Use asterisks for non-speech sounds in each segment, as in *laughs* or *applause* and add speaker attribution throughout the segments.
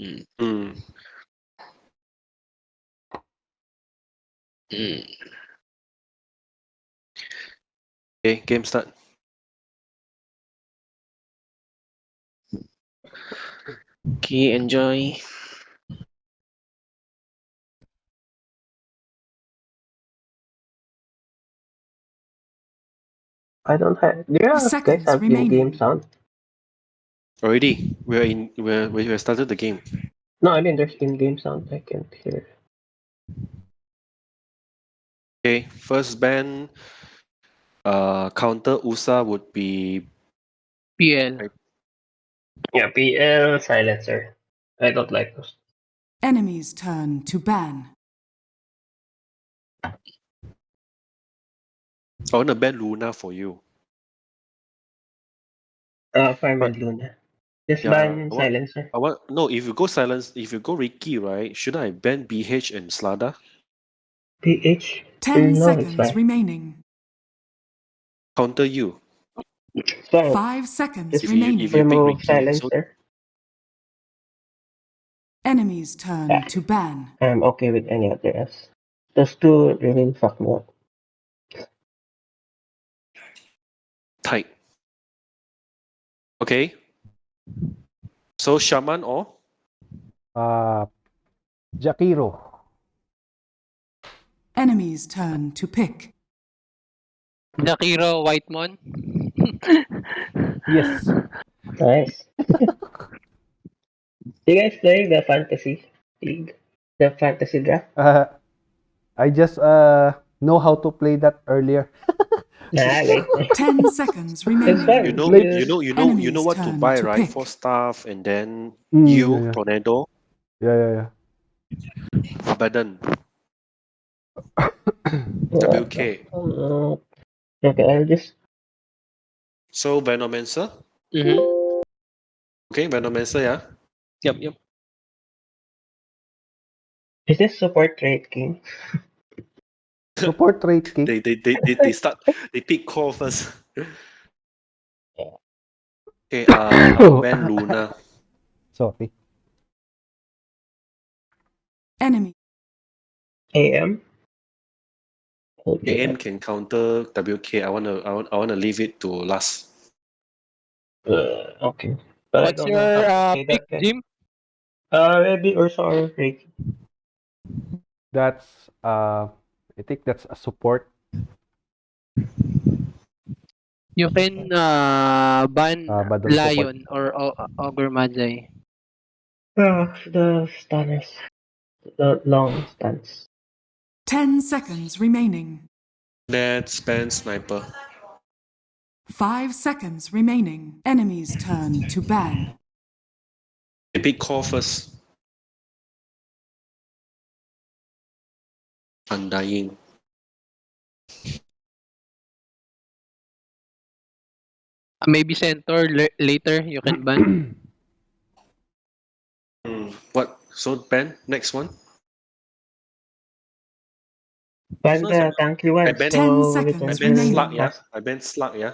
Speaker 1: Mm.
Speaker 2: Mm.
Speaker 1: Mm.
Speaker 2: Okay, game start.
Speaker 1: Okay, enjoy.
Speaker 3: I don't have. Do you guys have in-game
Speaker 4: remaining.
Speaker 3: sound?
Speaker 2: Already, we're in. We're we have started the game.
Speaker 3: No, I mean there's in-game sound. I can't hear.
Speaker 2: Okay, first ban. Uh, counter USA would be
Speaker 5: PL.
Speaker 3: Yeah, PL silencer. I don't like those.
Speaker 4: Enemies turn to ban.
Speaker 2: I wanna ban Luna for you.
Speaker 3: Uh, Farm and Luna. Just
Speaker 2: Yeah,
Speaker 3: ban
Speaker 2: what-
Speaker 3: silencer.
Speaker 2: I want no. If you go silence, if you go Riki, right? Shouldn't I ban BH and Slardar?
Speaker 3: PH.
Speaker 4: Ten
Speaker 3: eh, no,
Speaker 4: seconds remaining.
Speaker 2: Counter you.
Speaker 3: So
Speaker 4: Five seconds
Speaker 3: Just
Speaker 2: If you-
Speaker 4: remaining.
Speaker 2: if you- pick
Speaker 3: remove
Speaker 2: Riki, so-
Speaker 3: silencer.
Speaker 4: Enemy's turn
Speaker 3: Yeah.
Speaker 4: to ban.
Speaker 3: I'm okay with any other else. Those two really fuck me up.
Speaker 2: Tight. Okay. So Shaman or
Speaker 6: Uh, Jakiro.
Speaker 4: Enemy's turn to pick.
Speaker 5: Jakiro Whitemon.
Speaker 6: Yes. *laughs*
Speaker 3: Nice. *laughs* you guys playing the fantasy league? The fantasy draft?
Speaker 6: Uh, I just uh know how to play that earlier. *laughs*
Speaker 3: Nah, *laughs* wait.
Speaker 4: Ten seconds
Speaker 3: It's
Speaker 4: remaining.
Speaker 3: fun.
Speaker 2: you know you know you know you know what to buy
Speaker 4: to
Speaker 2: right
Speaker 4: pick.
Speaker 2: for staff and then
Speaker 6: Mm,
Speaker 2: you
Speaker 6: yeah, yeah.
Speaker 2: tornado
Speaker 6: Yeah, yeah, yeah.
Speaker 2: Abaddon
Speaker 3: Yeah. *coughs*
Speaker 2: WK.
Speaker 3: Uh, okay, I'll just
Speaker 2: So Venomancer.
Speaker 5: mm-hmm.
Speaker 2: Okay, Venomancer, yeah.
Speaker 5: Yep, yep.
Speaker 3: is this support trade king? *laughs*
Speaker 6: Support Wraith King.
Speaker 2: They they they they, they start they pick core first. Okay, uh *coughs* I'll Luna.
Speaker 6: Sorry.
Speaker 4: Enemy.
Speaker 3: AM?
Speaker 2: AM can counter WK. I wanna I want I wanna leave it to last.
Speaker 3: Uh, okay. But
Speaker 5: What's your
Speaker 3: know how
Speaker 5: uh,
Speaker 3: play
Speaker 5: pick,
Speaker 3: that.
Speaker 5: Jim?
Speaker 3: Uh, maybe Ursa or Riki.
Speaker 6: That's uh, I think that's a support.
Speaker 5: You can uh, ban
Speaker 6: Uh, but the support.
Speaker 5: Lion or o- Ogre Magi.
Speaker 3: Ah, the stunners. The long stance.
Speaker 4: Ten seconds remaining.
Speaker 2: Let's ban Sniper.
Speaker 4: Five seconds remaining. Enemy's turn to ban.
Speaker 2: They pick core first. Undying.
Speaker 5: Uh, Maybe Centaur le- later you can ban. *clears throat*
Speaker 2: Hmm, What? So ban next one.
Speaker 3: Ban
Speaker 2: So
Speaker 3: the tanky one.
Speaker 2: I bet-
Speaker 4: Ten
Speaker 3: so
Speaker 4: seconds
Speaker 2: I
Speaker 4: It's
Speaker 2: ban
Speaker 4: remaining.
Speaker 2: Slug, yeah. I ban Slug, yeah.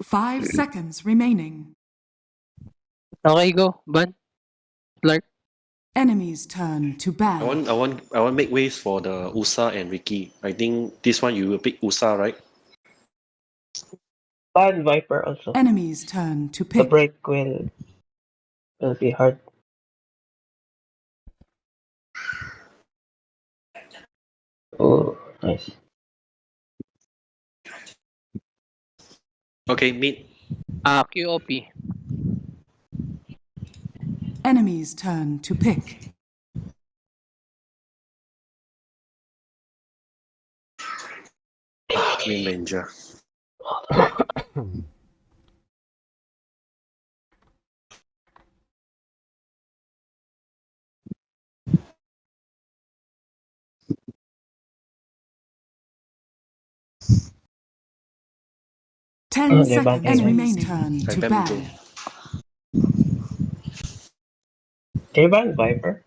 Speaker 4: Five seconds remaining.
Speaker 5: Okay, go. Ban. Clark.
Speaker 4: Enemy's turn to
Speaker 2: bad.
Speaker 4: I
Speaker 2: want I want I want make ways for the USA and Riki. I think this one you will pick USA, right?
Speaker 3: ban Viper also.
Speaker 4: Enemies turn to pick.
Speaker 3: The break will will be hard. Oh, nice.
Speaker 2: Okay, mid.
Speaker 5: Uh, QOP.
Speaker 4: Enemy's turn to pick.
Speaker 2: Green Ranger.
Speaker 4: Ten
Speaker 3: they're
Speaker 4: seconds remaining. Turn to
Speaker 2: ban
Speaker 4: ban.
Speaker 2: Joe.
Speaker 3: Can you Viper?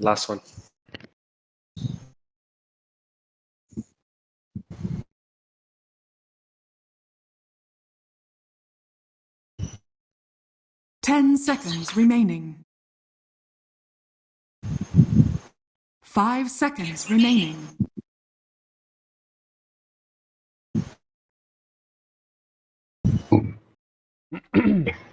Speaker 2: Last one.
Speaker 4: 10 seconds remaining. 5 seconds remaining. *clears throat*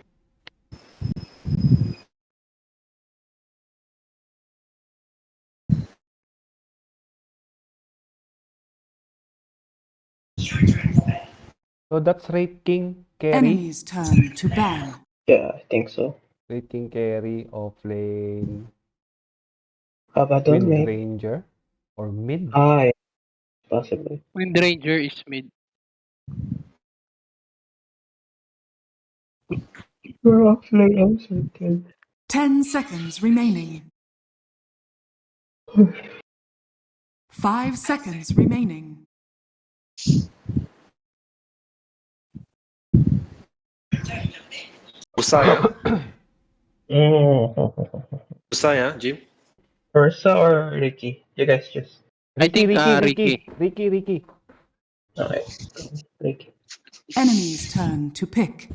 Speaker 6: So that's Wraith King carry.
Speaker 4: Enemy's turn to ban.
Speaker 3: Yeah, I think so.
Speaker 6: Wraith King carry off lane.
Speaker 3: Abaddon,
Speaker 6: Wind. Ranger. Or mid.
Speaker 3: Ah, yeah. Possibly.
Speaker 5: Wind Ranger is mid.
Speaker 3: We're off lane also, dude.
Speaker 4: 10 seconds remaining. *sighs* 5 seconds remaining.
Speaker 2: Usa, yeah?
Speaker 3: Mm.
Speaker 2: Usa, yeah, Jim?
Speaker 3: Ursa or Riki? You guys just.
Speaker 5: I think,
Speaker 6: Riki,
Speaker 5: uh,
Speaker 6: Riki,
Speaker 5: Riki.
Speaker 6: Riki, Riki.
Speaker 3: Okay. Riki.
Speaker 4: Enemy's turn to pick.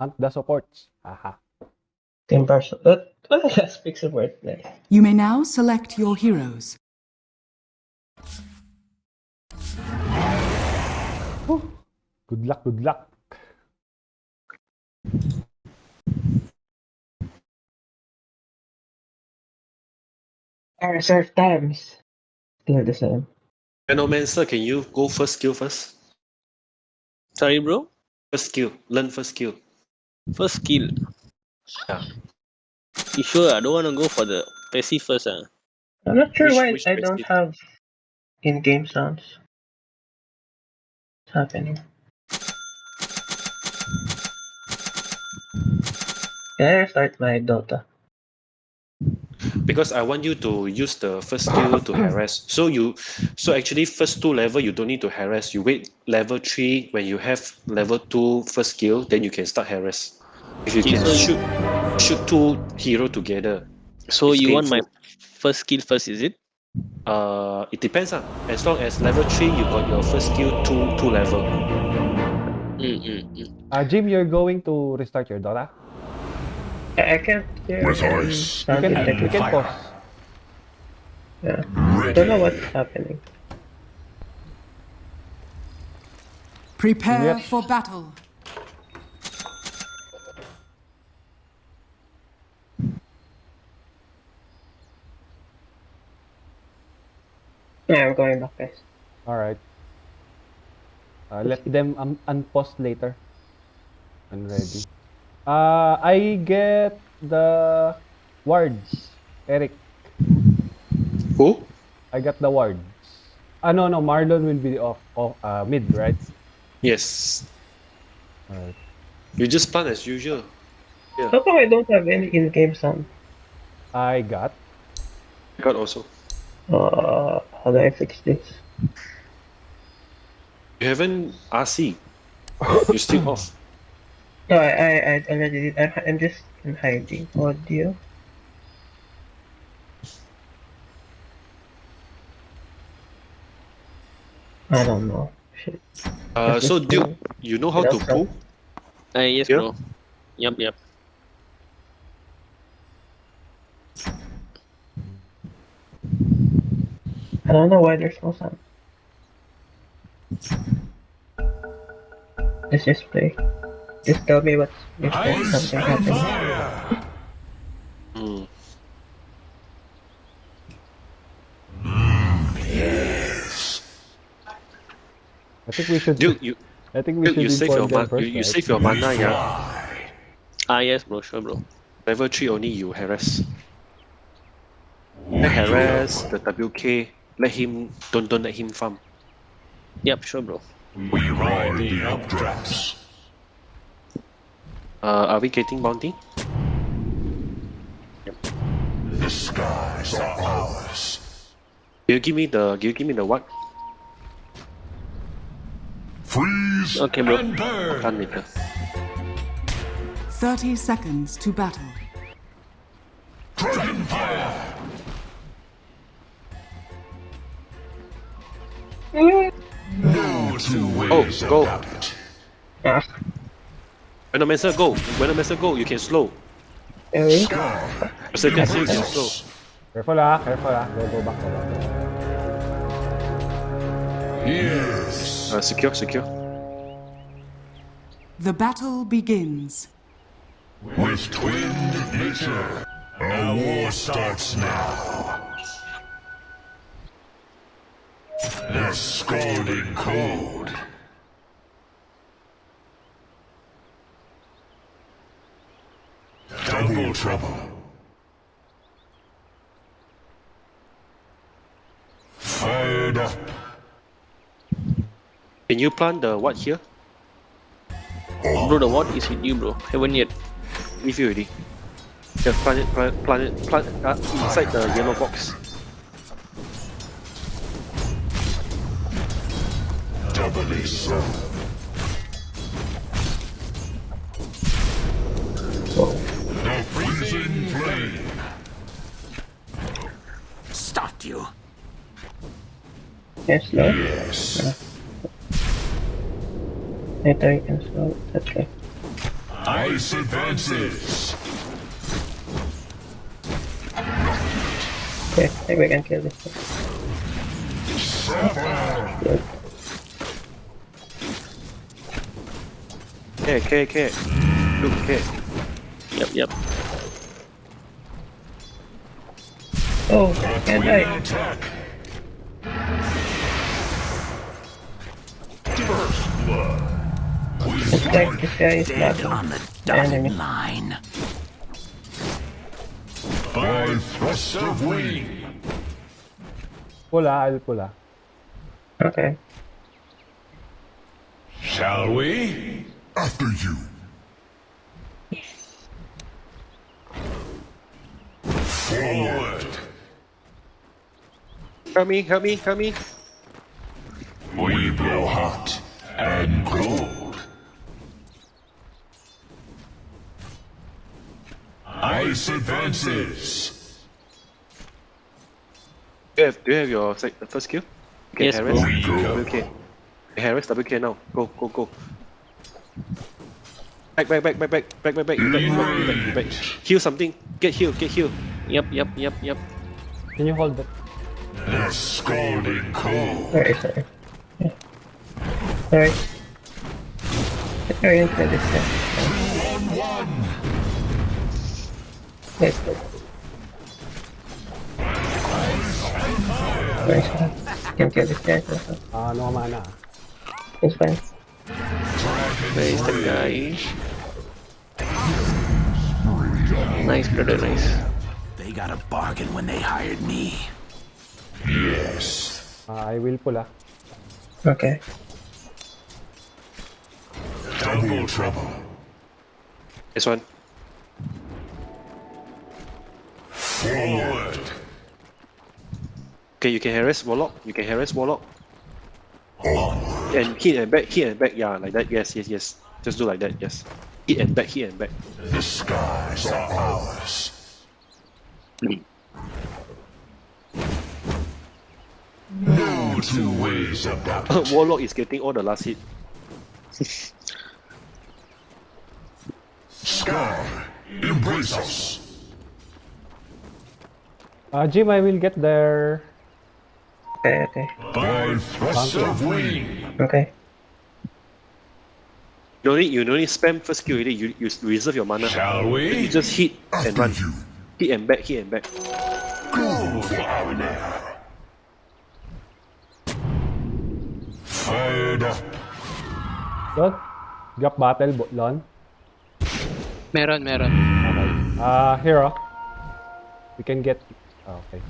Speaker 6: Hunt the supports. Aha.
Speaker 3: Team Barcelona. That, well, that speaks a word. Nice.
Speaker 4: You may now select your heroes.
Speaker 6: Good luck, good luck.
Speaker 3: Our reserve times. Still the same.
Speaker 2: Venomancer, can you go first skill first?
Speaker 1: Sorry, bro.
Speaker 2: First skill. Learn first skill.
Speaker 1: First skill.
Speaker 2: Yeah.
Speaker 1: You sure? I don't want to go for the passive first. Ah.
Speaker 3: I'm not sure
Speaker 2: Which-
Speaker 3: why
Speaker 2: which
Speaker 3: I
Speaker 2: place
Speaker 3: don't have in-game sounds. What's happening? Can I restart my Dota?
Speaker 2: Because I want you to use the first skill to harass. So you, so actually first two level you don't need to harass. You wait level three when you have level two first skill, then you can start harass. If you can shoot, shoot two hero together.
Speaker 1: So
Speaker 2: It's
Speaker 1: you want my first skill first, is it?
Speaker 2: Uh, it depends ah. As long as level three, you got your first skill two two level.
Speaker 1: Mm, mm, mm.
Speaker 6: Uh, Jim, you're going to restart your Dota?
Speaker 3: I, I can't hear
Speaker 7: With
Speaker 3: any
Speaker 7: ice.
Speaker 6: You
Speaker 3: sound
Speaker 6: can,
Speaker 3: detector.
Speaker 6: you can pause.
Speaker 3: Yeah. I don't know what's happening.
Speaker 4: Prepare
Speaker 6: Yep.
Speaker 4: for battle.
Speaker 3: Yeah, I'm going back, guys.
Speaker 6: Alright. Uh, let them um, unpause later. I'm ready. Uh, I get the wards. Eric,
Speaker 2: Who?
Speaker 6: I got the wards. Ah, no, no, Marlon will be off, off uh, mid, right?
Speaker 2: Yes.
Speaker 6: Alright.
Speaker 2: You just stun as usual. Yeah.
Speaker 3: How come I don't have any in-game sound?
Speaker 6: I got.
Speaker 2: God also.
Speaker 3: Uh, how do I fix this?
Speaker 2: You haven't RC. You still off.
Speaker 3: No, I, I, I already did. I'm, I'm just in hiding audio. I don't know. Shit.
Speaker 2: Uh, so
Speaker 3: this
Speaker 2: Duke, you know how to
Speaker 3: Without
Speaker 2: pull?
Speaker 1: Ah, yes,
Speaker 2: Yeah.
Speaker 1: bro. Yep, yep.
Speaker 3: I don't know why there's no sound. Let's just play. Just tell me what's if there's something
Speaker 7: and
Speaker 3: happening.
Speaker 7: fire.
Speaker 6: I think we should.
Speaker 2: Duke, you,
Speaker 6: I think we
Speaker 2: Duke,
Speaker 6: should
Speaker 2: you save your
Speaker 6: inform them
Speaker 2: mana.
Speaker 6: first,
Speaker 2: You, you
Speaker 6: right?
Speaker 2: save your mana, yeah.
Speaker 1: Ah, yes, bro. Sure, bro.
Speaker 2: Level three only you harass. Let harass the WK. Let him don't don't let him farm.
Speaker 1: Yep, sure, bro.
Speaker 7: We ride the updrafts.
Speaker 2: Uh, are we getting bounty?
Speaker 7: The skies are ours.
Speaker 2: Can you give me the? Can you give me the what?
Speaker 7: Freeze
Speaker 1: Okay, bro.
Speaker 7: and burn.
Speaker 2: Done later.
Speaker 4: 30 seconds to battle.
Speaker 7: Dragon fire. No two
Speaker 2: Oh,
Speaker 7: ways
Speaker 2: go.
Speaker 7: about it.
Speaker 2: Venomancer, go. Venomancer, go. You can slow.
Speaker 3: okay.
Speaker 7: Sky
Speaker 2: Berserker, you can slow.
Speaker 7: us.
Speaker 6: Careful ah, careful ah. Go, go back, go back.
Speaker 7: Yes.
Speaker 2: Uh, secure, secure.
Speaker 4: The battle begins.
Speaker 7: With twinned nature, our war starts now. The scalding cold. Double trouble. Fired up.
Speaker 2: Can you plant the what here?
Speaker 1: Bro, the what is hit you, bro? Haven't yet.
Speaker 2: Give you already. Just plant it, plant, plant it, plant uh, inside the yellow box.
Speaker 7: Doubly so.
Speaker 8: Stopped you.
Speaker 3: Can slow.
Speaker 7: Yes.
Speaker 3: Later you can slow. That's right.
Speaker 7: Ice advances.
Speaker 3: Okay, I think we can kill this. one.
Speaker 7: Sapphire.
Speaker 3: Good.
Speaker 2: Care, care, care. Look, care.
Speaker 1: Yep, yep.
Speaker 3: Oh, can't
Speaker 7: Twin
Speaker 3: die.
Speaker 7: attack. First blood.
Speaker 3: It's like this guy is
Speaker 8: Dead
Speaker 3: not
Speaker 8: on the
Speaker 3: enemy.
Speaker 8: dotted line.
Speaker 7: By thrust of wing.
Speaker 6: Pull ah, I'll pull ah.
Speaker 3: Okay.
Speaker 7: Shall we? After you. Forward.
Speaker 2: Help me, help me, help me.
Speaker 7: We blow hot and cold. Ice advances.
Speaker 2: Do you have, do you have your sec- the first kill? Okay,
Speaker 1: Yes,
Speaker 2: Harris.
Speaker 7: We go.
Speaker 2: WK. Harris, WK now. Go, go, go. Back, back, back, back, back, back, back, back, you back, back, back, back. Heal something. Get heal, get heal.
Speaker 1: Yep, yep, yep, yep.
Speaker 6: Can you hold it?
Speaker 7: The scalding cold.
Speaker 3: Sorry, sorry. Yeah. Sorry. Sorry, into this guy.
Speaker 7: On one.
Speaker 3: Let's go. Nice one. Can kill this guy also.
Speaker 6: Ah, no mana.
Speaker 3: It's fine.
Speaker 1: Where is the guy? Nice, brother, nice.
Speaker 8: They got a bargain when they hired me.
Speaker 7: Yes.
Speaker 6: I will pull up.
Speaker 3: Okay.
Speaker 7: Double trouble.
Speaker 2: This one.
Speaker 7: Forward.
Speaker 2: Okay, you can harass Warlock. You can harass Warlock.
Speaker 7: Onward.
Speaker 2: And hit and back, hit and back. Yeah, like that. Yes, yes, yes. Just do like that. Yes. Hit and back, hit and back.
Speaker 7: The skies are ours. Mm. No two ways about it.
Speaker 2: Warlock is getting all the last hit. *laughs*
Speaker 7: Sky, embrace us.
Speaker 6: Ah, Jim, I will get there.
Speaker 3: Okay, okay.
Speaker 7: By thrust of wing.
Speaker 3: Okay.
Speaker 2: You don't need, you don't need spam first skill already. You, you reserve your mana.
Speaker 7: Shall we?
Speaker 2: You just hit and run.
Speaker 7: you.
Speaker 2: Hit and back, hit and back.
Speaker 7: Go for our lair. Fired up.
Speaker 6: Lon? Gap battle, bo- Lon?
Speaker 5: Meron, meron.
Speaker 6: Okay. Ah, here oh. We can get... ah, okay.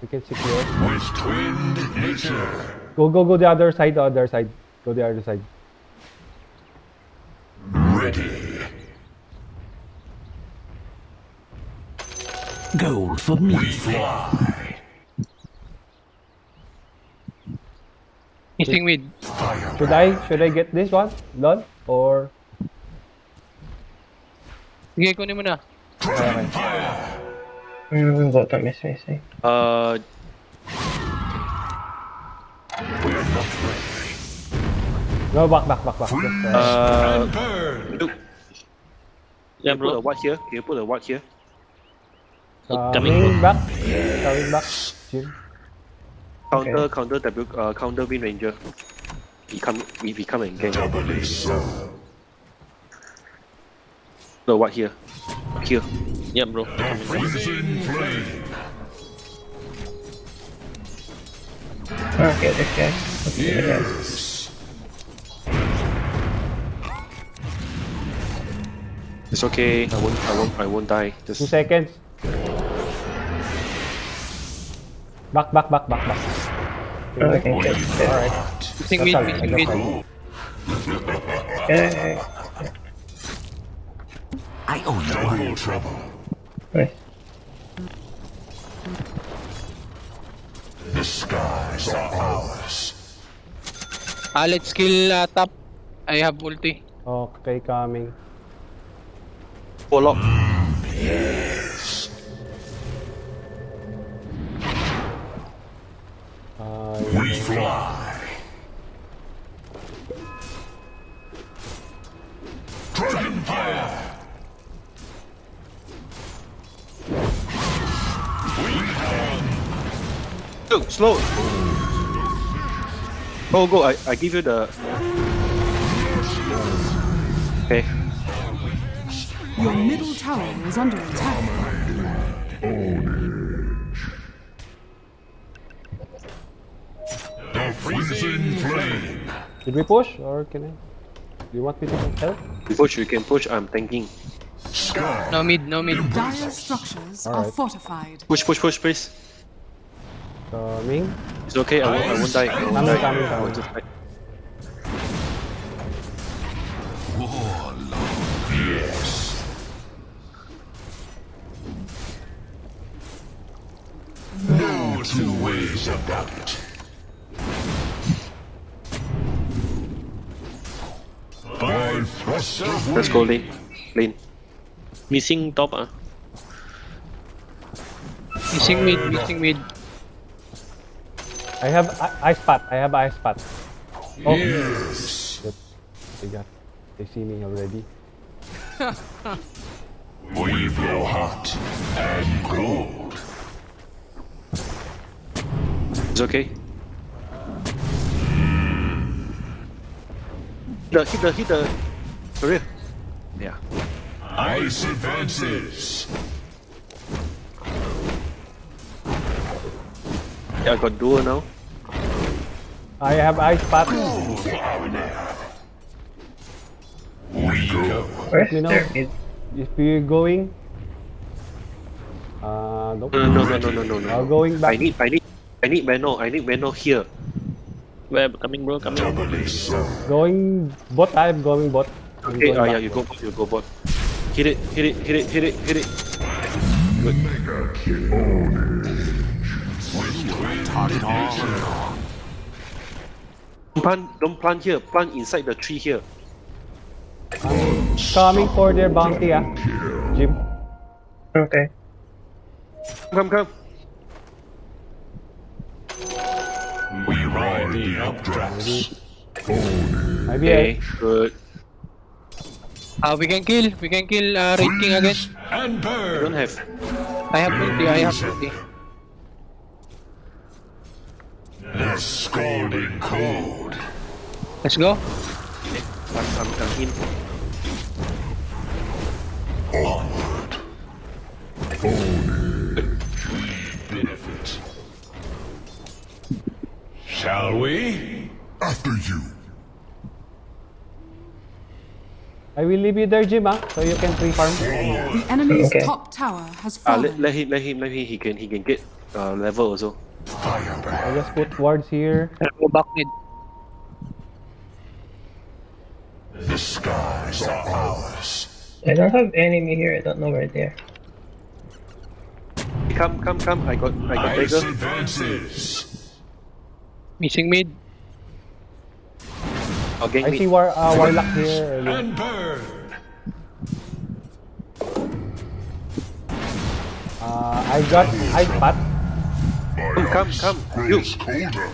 Speaker 6: We can secure.
Speaker 7: With twinned nature.
Speaker 6: Go, go, go the other side, the other side. Go the other side.
Speaker 7: Ready.
Speaker 8: Gold for me.
Speaker 7: We fly.
Speaker 5: Missing mid.
Speaker 6: Should I, should I get this one, Lon? Or...
Speaker 5: Sige, kunin mo na.
Speaker 7: Dragon fire.
Speaker 3: Bottom is missing.
Speaker 2: Uh,
Speaker 6: No, back, back, back, back. Just, uh,
Speaker 2: Uh,
Speaker 7: Burn.
Speaker 2: look,
Speaker 1: Yeah,
Speaker 2: put a
Speaker 1: bro.
Speaker 2: what here? Can you put a what here?
Speaker 1: coming,
Speaker 6: coming back. Coming back. Jim.
Speaker 2: Counter,
Speaker 3: Okay.
Speaker 2: counter W, uh, counter Wind Ranger. He come, we, we come and gang.
Speaker 7: Doubly so.
Speaker 2: No, what here? Here.
Speaker 1: Yeah, bro.
Speaker 7: Freezing flame.
Speaker 3: Okay, this guy. Okay, yeah.
Speaker 7: Yes.
Speaker 2: It's okay. I won't, I won't, I won't die. Just Two
Speaker 6: seconds. Back, back, back, back, back.
Speaker 3: Okay, okay.
Speaker 6: Alright.
Speaker 5: Missing mid,
Speaker 6: That's
Speaker 5: missing
Speaker 6: all,
Speaker 5: mid.
Speaker 6: that's all.
Speaker 3: Okay,
Speaker 8: I owe you one.
Speaker 7: Double trouble.
Speaker 3: okay.
Speaker 7: The skies are ours.
Speaker 5: Ah, let's kill uh, top. I have ulti.
Speaker 6: Okay, coming.
Speaker 2: Warlock.
Speaker 7: Yes.
Speaker 2: Slow. Go, go. I, I give you the. Okay.
Speaker 4: Your middle tower is under attack.
Speaker 7: The freezing flame.
Speaker 6: did we push or can I? Do you want me to help?
Speaker 2: You push, you can push. I'm tanking.
Speaker 5: No mid, no mid.
Speaker 4: Dire structures are
Speaker 6: Alright.
Speaker 4: fortified.
Speaker 2: Push, push, push, please.
Speaker 6: Coming.
Speaker 2: It's okay. I won't, I won't die. I won't
Speaker 6: Coming,
Speaker 2: die.
Speaker 6: coming,
Speaker 2: I will
Speaker 6: coming.
Speaker 2: just die.
Speaker 7: Yes. No two ways about it. By
Speaker 2: Let's go
Speaker 7: wind.
Speaker 2: lane. Lane.
Speaker 1: Missing top ah.
Speaker 5: Missing mid, missing mid.
Speaker 6: I have I- ice spot. I have ice spot. Oh,
Speaker 7: Yes.
Speaker 6: they got. They see me already.
Speaker 7: We blow hot and cold.
Speaker 2: It's okay. The hit the hit the career. Yeah.
Speaker 7: Ice advances.
Speaker 2: I got duel now.
Speaker 6: I have ice spot.
Speaker 7: We go.
Speaker 3: Where's
Speaker 6: You know-
Speaker 3: there? Is,
Speaker 6: If you're going, uh, nope.
Speaker 2: No no no no no no no.
Speaker 6: Uh, going
Speaker 2: I need I need I need Mano. I need Mano here.
Speaker 1: Where coming, bro? Coming.
Speaker 6: Going bot. I'm going bot. I'm
Speaker 2: Okay,
Speaker 6: going
Speaker 2: ah yeah, you go bot, you go bot. Hit it, hit it, hit it, hit it, hit it.
Speaker 7: Mega kill.
Speaker 8: Target all.
Speaker 2: Don't plant, don't plant here. Plant inside the tree here.
Speaker 6: Coming for their bounty, ah. Jim.
Speaker 3: okay.
Speaker 2: Come, come.
Speaker 7: We ride the updrafts.
Speaker 6: Maybe
Speaker 2: Okay, good.
Speaker 5: Ah, we can kill. We can kill uh, Wraith King again.
Speaker 7: Freeze and
Speaker 2: I don't
Speaker 7: burn.
Speaker 2: have.
Speaker 5: I have ulti, I have ulti.
Speaker 7: The scalding cold.
Speaker 5: Let's go.
Speaker 2: I'm, I'm, I'm in.
Speaker 7: Onward. Onward. Benefit. Shall we? After you.
Speaker 6: I will leave you there, Jim, ah, so you can free farm.
Speaker 4: The enemy's
Speaker 3: Okay.
Speaker 4: top tower has
Speaker 2: Ah,
Speaker 4: fallen.
Speaker 2: let, let him, let him, let him. He can, he can get uh, level also.
Speaker 7: Firebrand.
Speaker 6: I just put wards here.
Speaker 5: I'll go back mid.
Speaker 7: The skies are ours.
Speaker 3: I don't have enemy here. I don't know where they are.
Speaker 2: Come, come, come. I got, I got
Speaker 7: Ice
Speaker 2: dagger.
Speaker 7: advances.
Speaker 5: Missing mid.
Speaker 2: I'll gang
Speaker 6: I
Speaker 2: me.
Speaker 6: see war, uh, warlock here.
Speaker 7: And burn.
Speaker 6: Uh, I got ice spot.
Speaker 2: Come, come, come. You,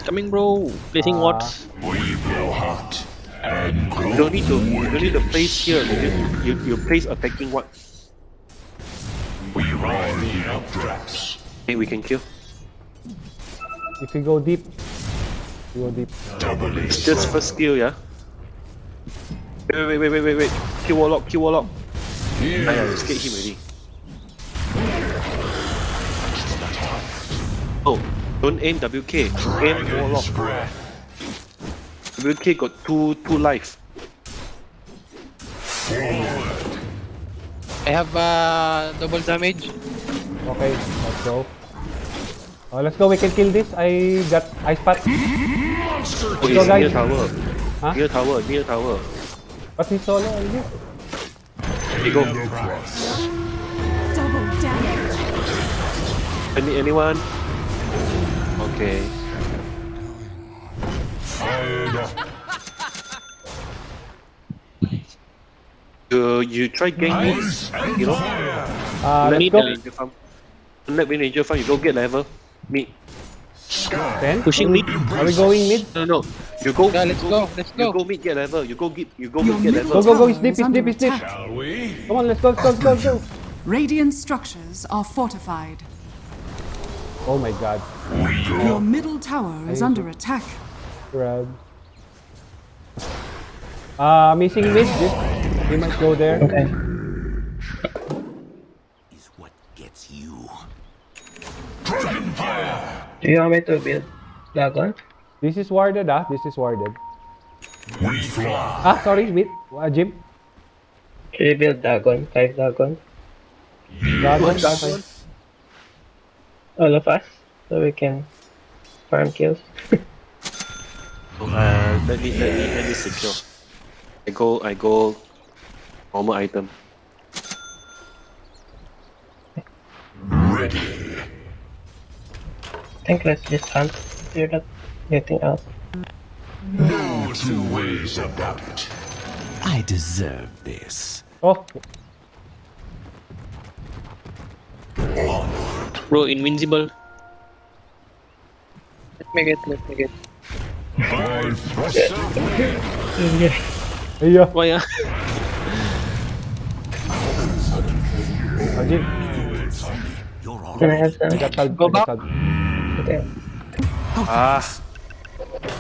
Speaker 1: Coming, bro. Placing
Speaker 6: Ah.
Speaker 1: wards.
Speaker 7: Hot and
Speaker 2: you don't need to. You don't need to place here. You, you, you place attacking what?
Speaker 7: We ride the updrafts.
Speaker 2: Hey, we can kill.
Speaker 6: If you go deep, you go deep.
Speaker 7: Doubly
Speaker 2: Just first skill, yeah. Wait, wait, wait, wait, wait, wait. Kill warlock, kill warlock. Ah, yeah, you scared him already. Oh, don't aim WK. Aim warlock.
Speaker 7: spread.
Speaker 2: WK got two two life.
Speaker 5: I have uh, double damage.
Speaker 6: Okay, let's go. Oh, let's go. We can kill this. I got ice pat.
Speaker 7: Monster
Speaker 2: Oh, he's
Speaker 6: guys.
Speaker 2: near tower.
Speaker 6: Huh?
Speaker 2: Near tower, near tower.
Speaker 6: But he's solo already.
Speaker 2: Hey, go.
Speaker 4: Double damage.
Speaker 2: Any, anyone? Okay.
Speaker 7: Fired.
Speaker 2: You, you try gang me.
Speaker 7: Ice
Speaker 2: You know?
Speaker 7: fire.
Speaker 6: Uh,
Speaker 2: Let
Speaker 6: let's
Speaker 2: the
Speaker 6: go.
Speaker 2: farm. Let me ranger farm. You go get level. Me.
Speaker 6: Then,
Speaker 1: Pushing mid.
Speaker 6: are we going mid?
Speaker 2: No, no. You go.
Speaker 5: Yeah, let's go. Let's go.
Speaker 2: You
Speaker 5: go.
Speaker 2: go mid get level. You go get. You go
Speaker 4: Your
Speaker 2: mid get
Speaker 4: middle
Speaker 6: Go, go, go. It's deep,
Speaker 4: is
Speaker 6: it's deep, it's deep.
Speaker 7: Shall we?
Speaker 6: Come on, let's go, let's go, let's go, let's go.
Speaker 4: Radiant structures are fortified.
Speaker 6: Oh my god.
Speaker 4: Your middle tower is under attack.
Speaker 6: Grab. Uh, missing mid. This, we might go there.
Speaker 3: Okay.
Speaker 8: Is what gets you.
Speaker 7: Dragon fire.
Speaker 3: Do you want me to build dragon?
Speaker 6: This is warded, ah. This is warded.
Speaker 7: We fly.
Speaker 6: Ah, sorry, mid. Uh, Jim.
Speaker 3: Should we build dragon? Five dragon?
Speaker 6: Dragon, dragon.
Speaker 3: All of us? So we can farm kills.
Speaker 2: Uh, let me let me let me secure. I go I go. Normal item.
Speaker 7: Ready.
Speaker 3: I think let's just hunt. You're not getting out.
Speaker 7: No two ways about it.
Speaker 8: I deserve this.
Speaker 6: Oh,
Speaker 1: Bro, invincible.
Speaker 5: Let me get, let me get.
Speaker 7: By thrust of
Speaker 6: yeah.
Speaker 1: Why
Speaker 6: Jim.
Speaker 8: You're all
Speaker 3: Can I have some?
Speaker 6: I got salve.
Speaker 5: Go back.
Speaker 3: Okay,
Speaker 2: Ah,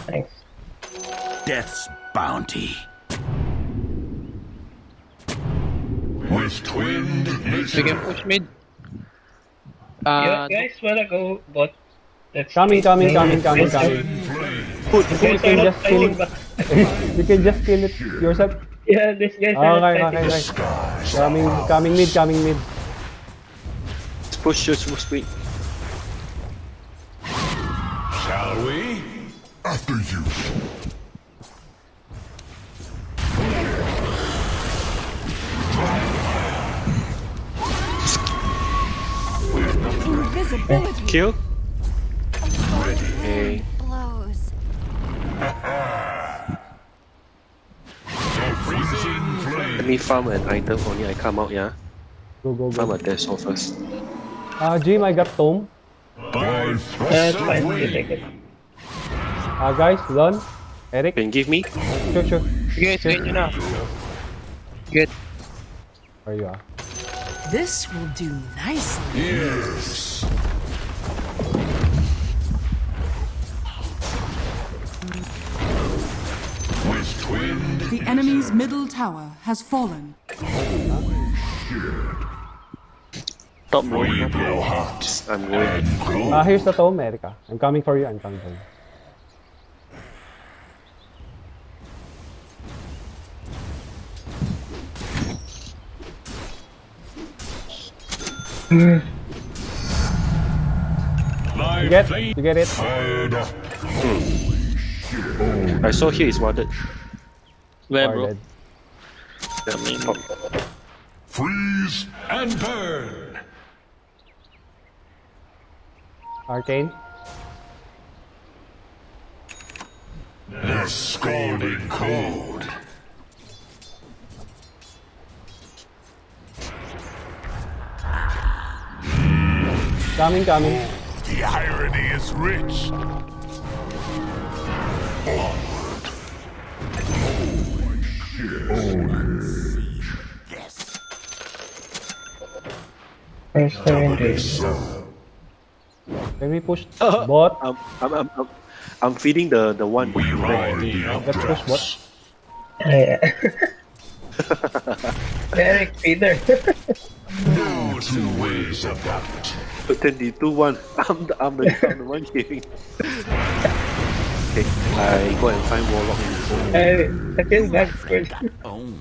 Speaker 3: thanks.
Speaker 8: death's bounty.
Speaker 7: with twinned
Speaker 5: We
Speaker 7: nature.
Speaker 5: can push mid.
Speaker 3: You
Speaker 5: Uh,
Speaker 3: guys wanna go bot? Let's
Speaker 6: Coming, coming, coming,
Speaker 3: Let's-
Speaker 6: coming,
Speaker 3: let's-
Speaker 6: coming.
Speaker 3: You
Speaker 6: You
Speaker 3: guys are
Speaker 6: can just kill it. You can just kill it yourself.
Speaker 3: Yeah, this guys are not
Speaker 6: Okay,
Speaker 3: fighting
Speaker 6: okay, okay. Coming, coming mid, coming mid.
Speaker 2: let's push just push speed.
Speaker 7: Shall we? After you.
Speaker 4: Invisibility.
Speaker 2: Kill. Okay.
Speaker 9: blows.
Speaker 7: The freezing flame.
Speaker 2: Let me farm an item only. I come out, yeah.
Speaker 6: Go, go,
Speaker 2: Farm
Speaker 6: go.
Speaker 2: a Deso first.
Speaker 6: Uh, Jim, I got tome.
Speaker 7: By
Speaker 3: That's
Speaker 7: thrust of
Speaker 3: You take
Speaker 7: wind.
Speaker 3: it.
Speaker 6: Uh, guys, Lon, Eric.
Speaker 2: Can you give me?
Speaker 6: Sure, sure.
Speaker 5: sige, sige nyo na. Get.
Speaker 6: Where you are?
Speaker 4: This will do nicely.
Speaker 7: Yes.
Speaker 4: Enemy's middle tower has fallen.
Speaker 1: Top bro.
Speaker 7: we blow hot
Speaker 2: I'm going.
Speaker 7: and cold.
Speaker 6: Uh, here's the tome, Erica. I'm coming for you. I'm coming for you. You get?
Speaker 7: flame
Speaker 6: You get it?
Speaker 7: fired up.
Speaker 2: I saw here is warded.
Speaker 1: Where bro?
Speaker 6: Warded.
Speaker 2: Coming. Top.
Speaker 7: Freeze and burn.
Speaker 6: Arcane.
Speaker 7: The scalding cold.
Speaker 6: Coming, coming.
Speaker 7: The irony is rich.
Speaker 3: First surrender.
Speaker 6: Can we push the bot?
Speaker 2: I'm, I'm, I'm, I'm, I'm feeding the, the one.
Speaker 7: We ride the
Speaker 6: Let's push bot.
Speaker 7: updrafts.
Speaker 3: Yeah. Derek, Peter.
Speaker 7: No two ways about it.
Speaker 2: 22 1. *laughs* I'm the, I'm the, I'm the one hearing. *laughs* Okay, uh, I go and find Warlock in the zone.
Speaker 3: I, I feel bad for
Speaker 8: Owned.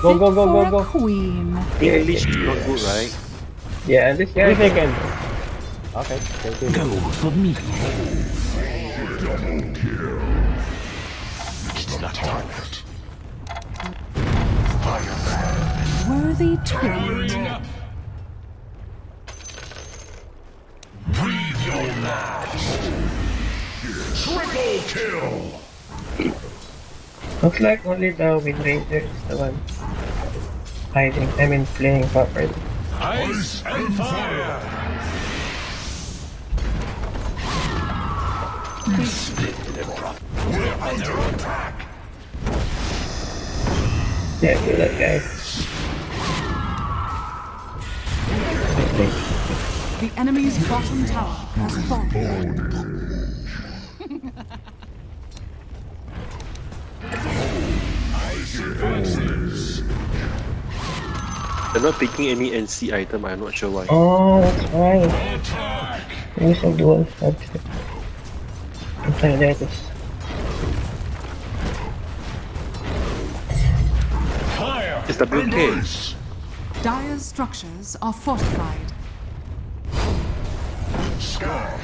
Speaker 6: Go, go, go, go, go.
Speaker 4: queen.
Speaker 2: English is not good, right?
Speaker 3: Yeah, and this guy.
Speaker 6: Three seconds. Okay, thank you.
Speaker 8: Go for me.
Speaker 7: It's the target.
Speaker 4: Worthy twin.
Speaker 7: Breathe your last. Triple kill.
Speaker 3: Looks like only the Wind Ranger is the one hiding. I mean, playing properly.
Speaker 7: Ice and fire. Split the rough. We're under attack.
Speaker 3: Yeah, kill that guy.
Speaker 4: The enemy's bottom tower has fallen.
Speaker 2: They're not taking any NC item, I'm not sure why.
Speaker 3: Oh, that's why.
Speaker 7: Attack.
Speaker 3: Use some dual subject. Okay, there it is.
Speaker 7: Fire.
Speaker 2: It's the blue case.
Speaker 7: Embrace.
Speaker 4: Dire's structures are fortified.
Speaker 7: Sky.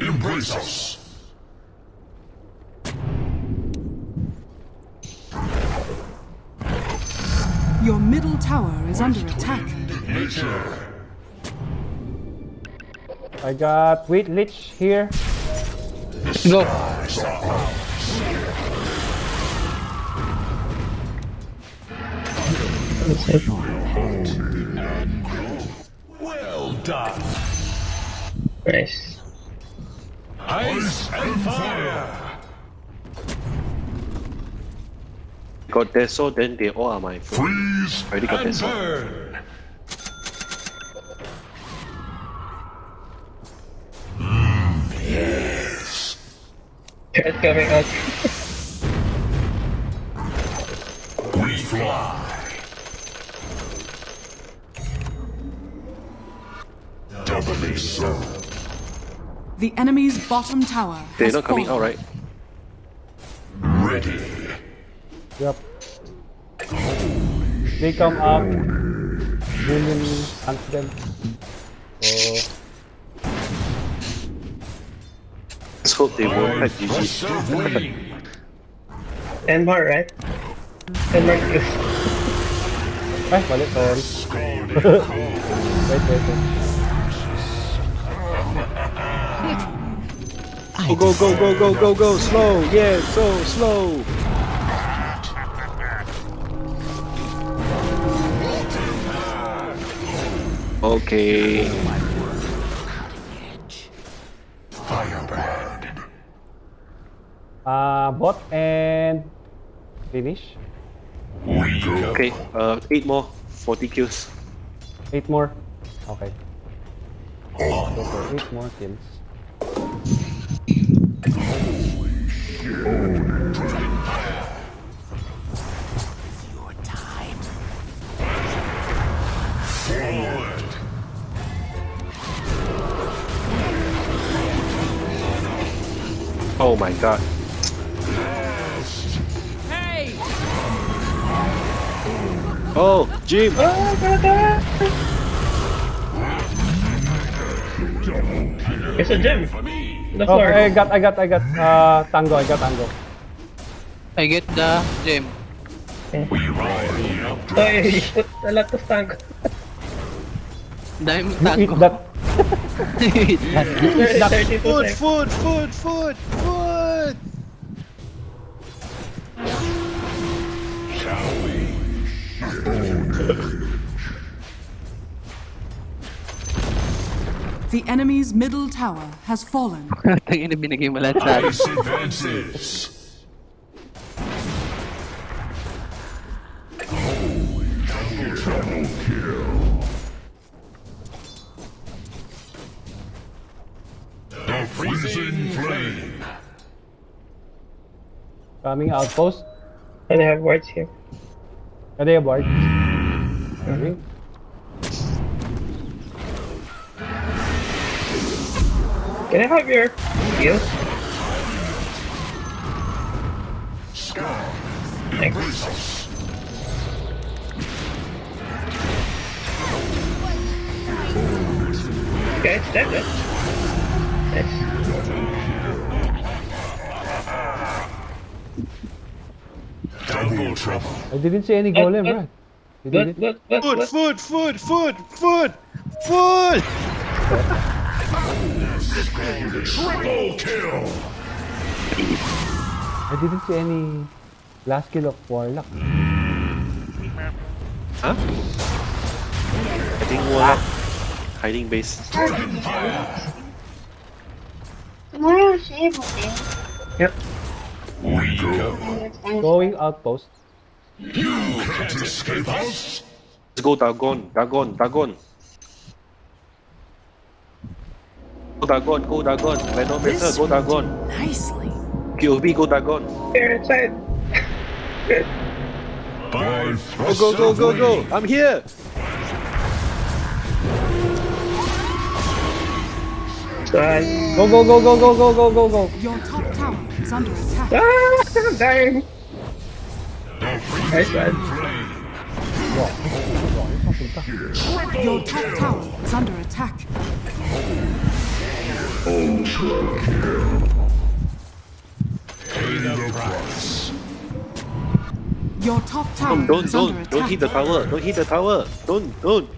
Speaker 7: Embrace us.
Speaker 4: Your middle tower is under attack.
Speaker 6: I got wait lich here.
Speaker 5: Go.
Speaker 7: Well done.
Speaker 3: nice.
Speaker 7: Ice and fire.
Speaker 2: Got Deso, then they all are my friends.
Speaker 7: Freeze
Speaker 2: Already got
Speaker 7: and
Speaker 2: this one.
Speaker 7: burn. Mm, yes.
Speaker 3: Threat coming out.
Speaker 7: We fly. Doubly so.
Speaker 4: The enemy's bottom tower
Speaker 2: They're not coming
Speaker 4: All
Speaker 2: right.
Speaker 7: Ready.
Speaker 6: Yep. They come up. William hunts them. So,
Speaker 2: Let's hope they won't
Speaker 7: My
Speaker 2: type GG.
Speaker 7: thrust of wing.
Speaker 3: Ten more, right? Ten more kills.
Speaker 6: ay, mali, sorry.
Speaker 7: Scalding
Speaker 6: Wait, wait, wait. *laughs*
Speaker 2: Go, go, go, go, go, go, go, slow, yeah, so slow. Okay.
Speaker 7: Firebrand.
Speaker 6: Uh, bot and finish.
Speaker 2: Okay, uh, 8 more, 40 kills.
Speaker 6: Eight more. Okay. Go for eight more kills.
Speaker 8: Your
Speaker 2: my god. Hey. Oh, Jim!
Speaker 3: It's a gem. The
Speaker 6: Oh,
Speaker 3: floor.
Speaker 6: I got, I got, I got, uh, tango, I got tango.
Speaker 5: I get the gem.
Speaker 7: We ride the up.
Speaker 3: Oh, you put a lot of tank.
Speaker 5: Dime
Speaker 6: You eat
Speaker 5: tango.
Speaker 6: that.
Speaker 5: Eat *laughs* that.
Speaker 3: 32
Speaker 2: Food, food, food, food, food!
Speaker 4: The enemy's middle tower has fallen. *laughs*
Speaker 5: Tangin na binigay mo lahat sa akin.
Speaker 7: Ice advances. Double kill. The freezing flame.
Speaker 6: Coming outpost.
Speaker 3: And I have wards here.
Speaker 6: Are they aboard? Hmm. Coming.
Speaker 3: Can I have your heal?
Speaker 7: Embrace.
Speaker 3: Okay, it's dead then.
Speaker 7: Double trouble.
Speaker 6: I didn't see any golem, right? You
Speaker 3: Good,
Speaker 6: did it?
Speaker 3: good, good,
Speaker 2: Food, food, food, food, food, food. *laughs*
Speaker 7: Triple kill.
Speaker 6: I didn't see any last kill of Warlock. Hmm.
Speaker 2: Huh? I think Warlock ah. hiding base.
Speaker 9: Tomorrow siya.
Speaker 3: Yep.
Speaker 7: We go.
Speaker 6: Going outpost.
Speaker 7: You can't escape us.
Speaker 2: Let's go Dagon, Dagon, Dagon. Go Dagon, go Dagon. Venomancer, go Dagon.
Speaker 8: Nicely.
Speaker 2: POV, go Dagon.
Speaker 3: Here inside. Good.
Speaker 2: Go, go, go, go, go. I'm here.
Speaker 3: God.
Speaker 6: Go, go, go, go, go, go, go, go, go.
Speaker 4: Your top tower is under attack.
Speaker 3: Ah, I'm dying. Nice one.
Speaker 4: Your top tower is under attack.
Speaker 7: Pay the price.
Speaker 4: Your top tower
Speaker 2: Don't, don't,
Speaker 4: is under
Speaker 2: don't, don't hit the tower. Don't hit the tower. Don't, don't.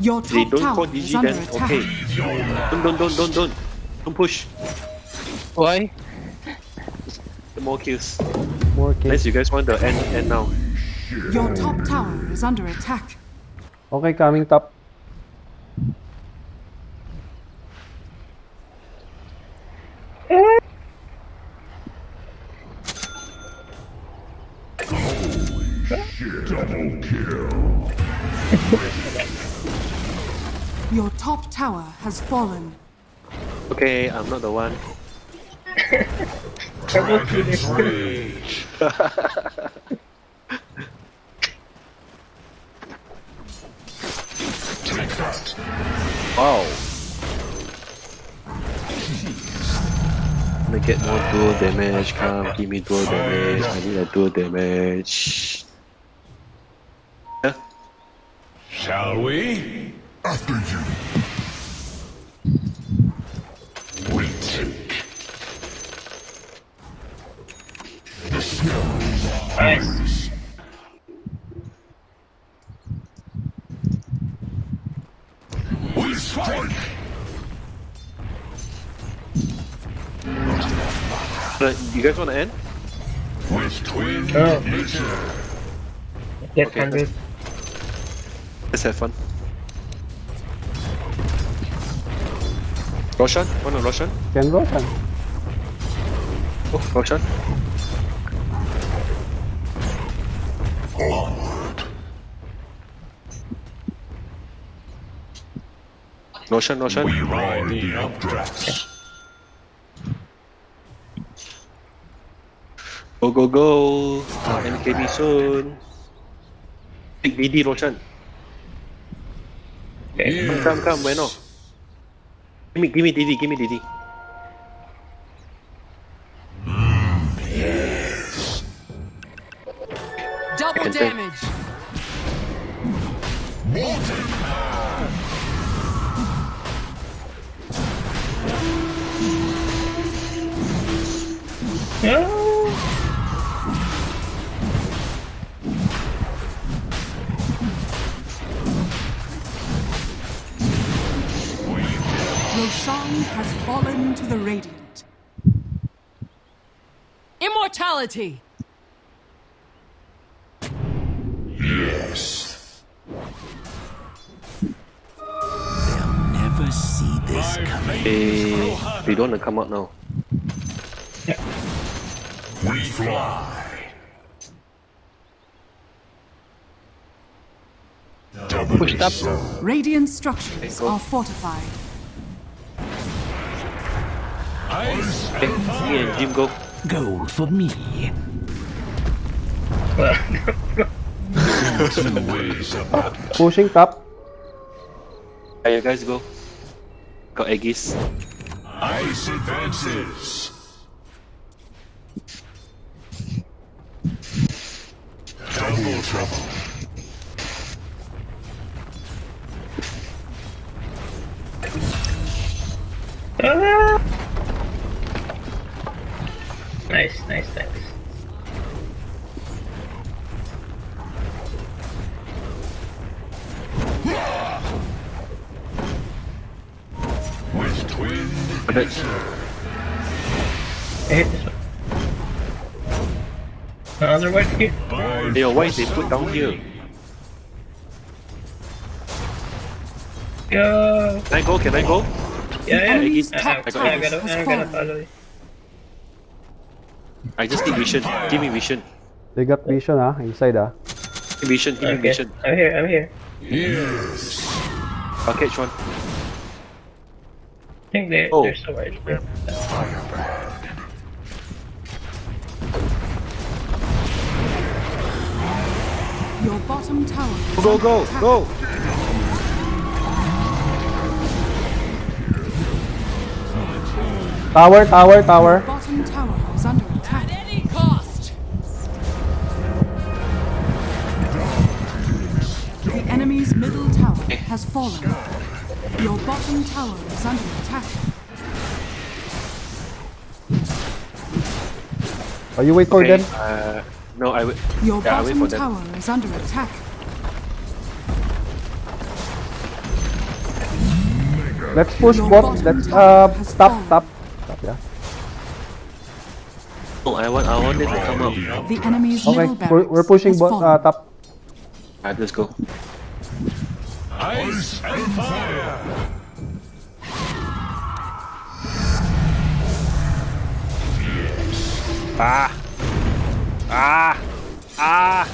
Speaker 4: Your
Speaker 2: They
Speaker 4: top
Speaker 2: don't call
Speaker 4: tower is
Speaker 2: DG
Speaker 4: under
Speaker 2: then.
Speaker 4: attack.
Speaker 2: Okay. Don't, don't, don't, don't, don't. Don't push.
Speaker 5: Why?
Speaker 2: Get more kills.
Speaker 6: More kills.
Speaker 2: Unless you guys want the end, end now.
Speaker 4: Your top tower is under attack.
Speaker 6: Okay, coming top.
Speaker 7: Kill.
Speaker 4: Your top tower has fallen.
Speaker 2: Okay, I'm not the one. *laughs*
Speaker 7: Dragon's rage. Take *laughs* that.
Speaker 2: Wow. Gonna get more dual damage. Come, give me dual damage. I need a dual damage.
Speaker 7: Shall we? After you. We take. The snow is ours. We strike.
Speaker 2: Uh, you guys wanna end?
Speaker 7: With twin
Speaker 3: Oh.
Speaker 7: nature.
Speaker 3: Get
Speaker 2: Okay.
Speaker 3: 100.
Speaker 2: Let's have fun. Roshan? Oh, Wanna Roshan?
Speaker 6: Can Roshan.
Speaker 2: Oh, Roshan.
Speaker 7: Onward.
Speaker 2: Roshan, Roshan.
Speaker 7: We ride the updrafts.
Speaker 2: Go, go, go. MKB soon. Big DD, Roshan. Come, come, bueno. Give me, give me DD, give me DD.
Speaker 4: has fallen to the Radiant.
Speaker 8: Immortality!
Speaker 7: Yes.
Speaker 2: They'll never see this coming. Hey, eh, they don't want to come out now.
Speaker 10: We fly.
Speaker 5: Pushed up.
Speaker 4: Radiant structures are fortified.
Speaker 10: Ice
Speaker 2: Okay, me and Jim go.
Speaker 8: Goal for me.
Speaker 10: two ways of battle.
Speaker 6: Pushing top.
Speaker 2: Yeah, you guys go. Got Aegis.
Speaker 10: Ice advances. Double trouble.
Speaker 3: Ah! Nice, nice, nice.
Speaker 10: With twin.
Speaker 3: I hit this one. Another one here.
Speaker 10: by
Speaker 2: Yo, why they put down here?
Speaker 3: Go!
Speaker 2: Can I go? Can I go?
Speaker 3: Yeah, yeah.
Speaker 4: Enemy's
Speaker 3: I, I,
Speaker 4: top
Speaker 3: I,
Speaker 4: tower
Speaker 3: gotta,
Speaker 4: has
Speaker 3: I gotta
Speaker 4: fallen.
Speaker 3: follow you.
Speaker 2: I just need vision. Give me vision.
Speaker 6: They got vision ah, inside ah.
Speaker 2: Give vision. Give me
Speaker 3: Okay,
Speaker 2: vision.
Speaker 3: I'm here, I'm here.
Speaker 10: Yes.
Speaker 2: I'll catch one.
Speaker 3: I think they,
Speaker 2: Oh.
Speaker 3: they're so wide.
Speaker 4: Your bottom tower is
Speaker 2: Go, go, go!
Speaker 6: Tower, tower, tower.
Speaker 4: Bottom tower has fallen. Your bottom tower is under attack.
Speaker 6: Oh, you wait for
Speaker 2: Okay,
Speaker 6: them.
Speaker 2: uh, no, I will.
Speaker 4: Your
Speaker 2: Yeah, I'll wait
Speaker 4: bottom
Speaker 2: them.
Speaker 4: tower is under attack.
Speaker 6: Let's push
Speaker 4: Your
Speaker 6: bot. Let's
Speaker 4: tower
Speaker 6: uh
Speaker 4: has
Speaker 6: stop, stop, stop. Yeah.
Speaker 2: No, I want. I want them to come up.
Speaker 4: The enemy's
Speaker 6: Okay,
Speaker 4: middle
Speaker 6: we're, we're pushing
Speaker 4: has
Speaker 6: bot. Uh, top.
Speaker 2: Alright, let's go.
Speaker 10: Ice and fire.
Speaker 2: Ah! Ah! Ah!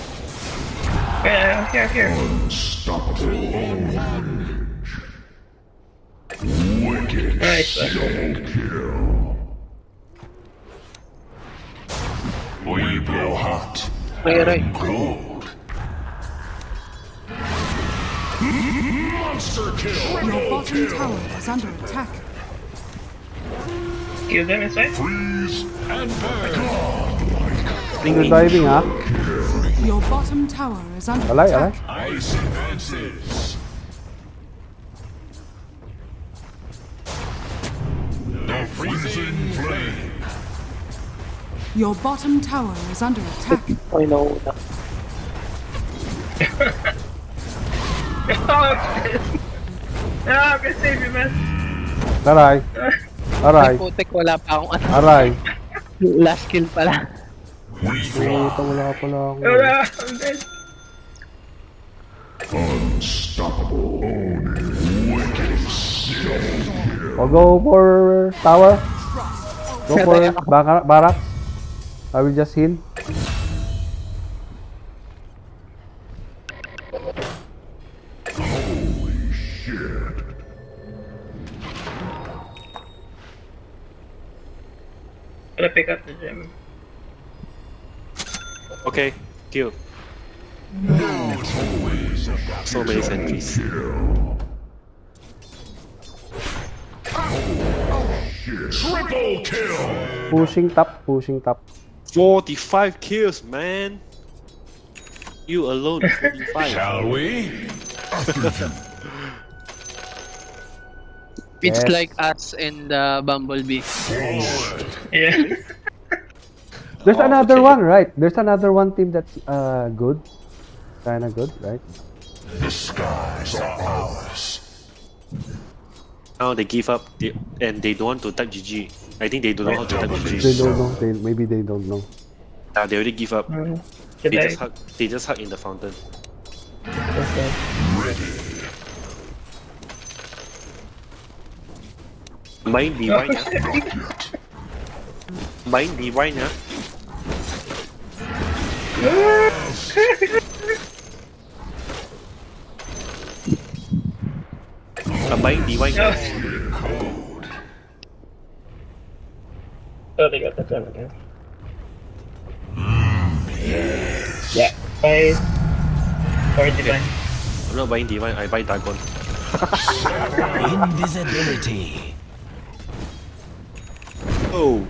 Speaker 3: Yeah, here, I'm.
Speaker 10: Unstoppable orange. Wicked
Speaker 3: Nice.
Speaker 10: double kill. We blow hot.
Speaker 5: Ay, aray.
Speaker 10: Cold. Monster kill.
Speaker 4: Your bottom tower is under attack.
Speaker 3: Kill them inside.
Speaker 10: Freeze and burn.
Speaker 6: You're diving ah.
Speaker 4: Your bottom tower is under
Speaker 6: Alay, alay.
Speaker 4: attack.
Speaker 10: Ice advances. The freezing flame.
Speaker 4: Your bottom tower is under attack.
Speaker 5: Ay, nauna. *laughs* *laughs*
Speaker 3: Ah, I'm gonna save you, man.
Speaker 6: Aray. Aray.
Speaker 5: Putek, wala pa akong ano.
Speaker 6: Aray. *laughs*
Speaker 5: Last kill pala.
Speaker 6: Puta, wala pala ako.
Speaker 3: Ah, I'm dead.
Speaker 10: Unstoppable
Speaker 6: Oh, go for tower. Go for bar- barracks. I will just heal.
Speaker 10: Holy shit.
Speaker 3: Gonna pick up the gem.
Speaker 2: Okay, kill.
Speaker 10: Always a
Speaker 2: So many sentries.
Speaker 10: kill. Triple kill.
Speaker 6: Pushing top, pushing top.
Speaker 2: 45 kills, man! You alone, 45.
Speaker 10: Shall we? *laughs*
Speaker 5: It's
Speaker 6: Yes.
Speaker 5: like us and the Bumblebee.
Speaker 3: Yeah.
Speaker 6: There's
Speaker 2: Oh,
Speaker 6: another
Speaker 2: okay.
Speaker 6: one, right? There's another one team that's uh good. Kinda good, right?
Speaker 10: The skies are ours.
Speaker 2: Now they give up they, and they don't want to type GG. I think they don't know how to type
Speaker 6: They
Speaker 2: GG.
Speaker 6: don't know. They maybe they don't know.
Speaker 2: Ah, they already give up.
Speaker 3: Mm.
Speaker 2: They just hug. They just hug in the fountain.
Speaker 3: Okay.
Speaker 2: Mind divine ah. Mind divine ah. A mind divine ah.
Speaker 3: Oh, they got the gun again. Yeah, buy or divine.
Speaker 2: I'm not buying divine, I buy Dagon.
Speaker 7: Invisibility.
Speaker 2: Oh,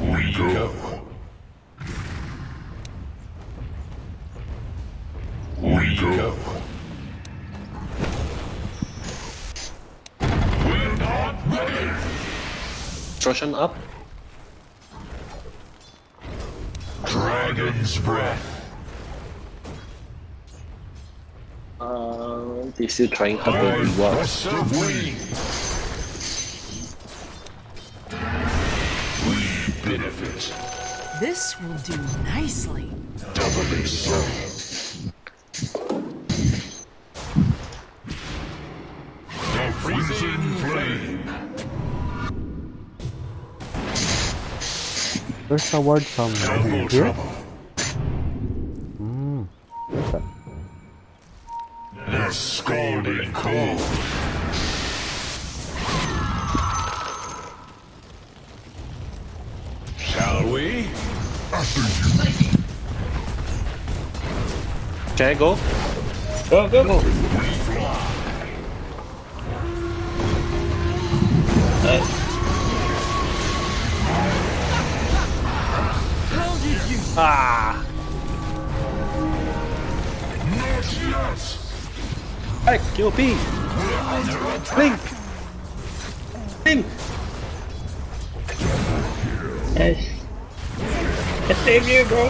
Speaker 7: We go. We go. We're not ready.
Speaker 2: Troshan up.
Speaker 7: Dragon's breath.
Speaker 2: Uh, they still trying hard to reward.
Speaker 7: Benefit.
Speaker 8: This will do nicely.
Speaker 7: Doubly so. The freezing flame.
Speaker 6: Where's the word from?
Speaker 7: Double
Speaker 6: Here?
Speaker 7: trouble.
Speaker 6: Mm.
Speaker 7: The scalding cold.
Speaker 2: Can I go?
Speaker 3: Go, go, go.
Speaker 2: Ah!
Speaker 7: Not yet.
Speaker 2: Hey, kill P! Link! Link!
Speaker 3: Yes. I save you, bro.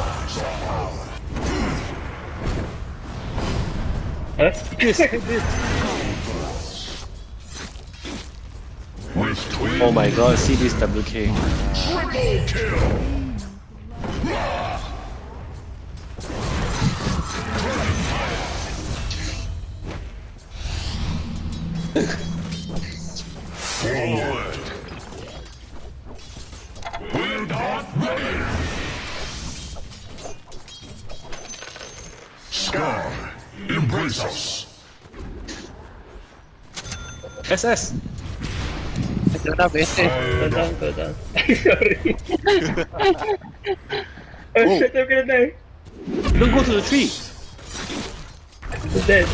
Speaker 3: Huh?
Speaker 2: This, this. Oh my god, see this WK.
Speaker 7: triple kill. Forward. Embrace us.
Speaker 2: SS!
Speaker 5: Ito na, bese.
Speaker 3: Go down, go. Sorry. oh shit, I'm gonna die.
Speaker 2: Don't go to the tree!
Speaker 3: I'm dead.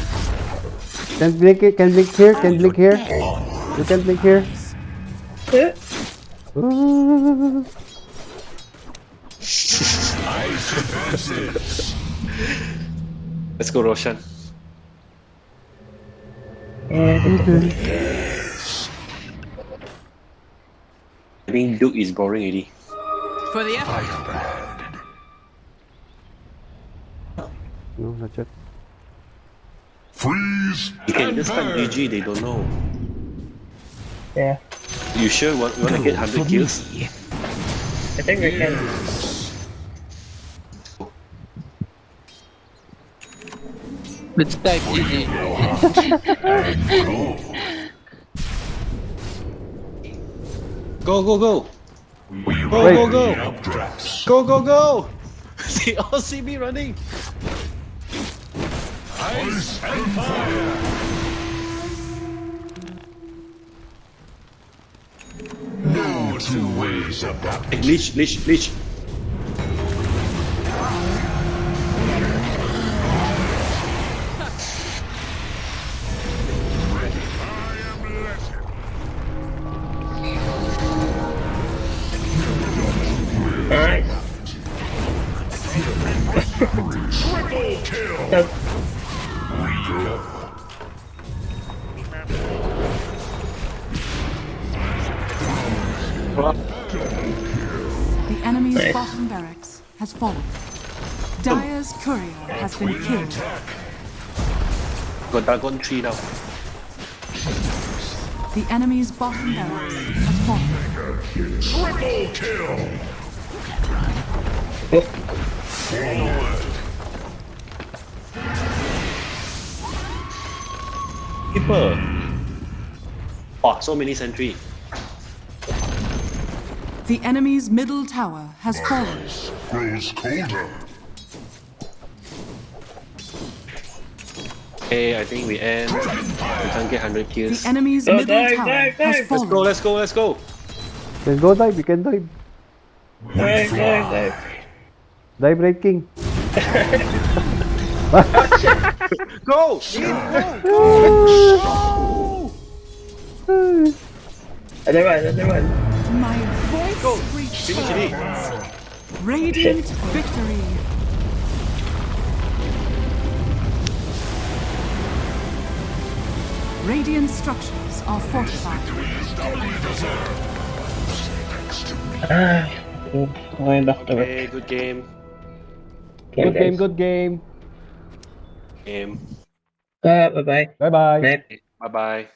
Speaker 6: Can blink it, can blink here, can blink here. You can blink here.
Speaker 3: Yeah.
Speaker 6: Ooh.
Speaker 2: Let's go, Roshan.
Speaker 3: Yeah,
Speaker 2: I think Duke is boring already.
Speaker 8: For the effort.
Speaker 6: No, not yet.
Speaker 7: Freeze
Speaker 2: You can
Speaker 7: and
Speaker 2: just type
Speaker 7: burn.
Speaker 2: GG, they don't know.
Speaker 3: yeah.
Speaker 2: You sure want, you wanna get 100 kills?
Speaker 3: I think we can.
Speaker 5: Let's type GG.
Speaker 7: Go.
Speaker 2: Go, go, go!
Speaker 7: We
Speaker 2: Go, go, go. Go, go, go! they all see me running!
Speaker 7: Ice and fire. No two ways about it.
Speaker 2: Leech, Leech, Leech!
Speaker 3: Alright.
Speaker 2: Got Dagon 3 now.
Speaker 8: The enemy's bottom barracks has fallen.
Speaker 7: Triple kill. Forward.
Speaker 2: Keeper! Oh, so many sentry.
Speaker 4: The enemy's middle tower has fallen.
Speaker 11: Grows colder.
Speaker 2: Okay, I think we end. We can't get 100
Speaker 4: The
Speaker 2: kills.
Speaker 4: enemy's
Speaker 3: Oh,
Speaker 4: middle
Speaker 3: dive,
Speaker 4: tower
Speaker 3: dive,
Speaker 4: has
Speaker 3: dive.
Speaker 2: Let's go, let's go, let's go.
Speaker 6: Let's go dive, we can dive.
Speaker 3: Dive, dive, dive.
Speaker 6: Dive Wraith King. *laughs*
Speaker 2: Go!
Speaker 3: Another one, another one.
Speaker 4: My voice
Speaker 2: Finish it.
Speaker 4: returns. Radiant victory. Radiant structures are fortified.
Speaker 3: Ah, going back to work.
Speaker 2: Okay, good game.
Speaker 3: Okay,
Speaker 6: Good game, good game.
Speaker 2: Game.
Speaker 3: Ah, bye-bye.
Speaker 6: Bye bye.
Speaker 3: Night.
Speaker 2: Bye bye.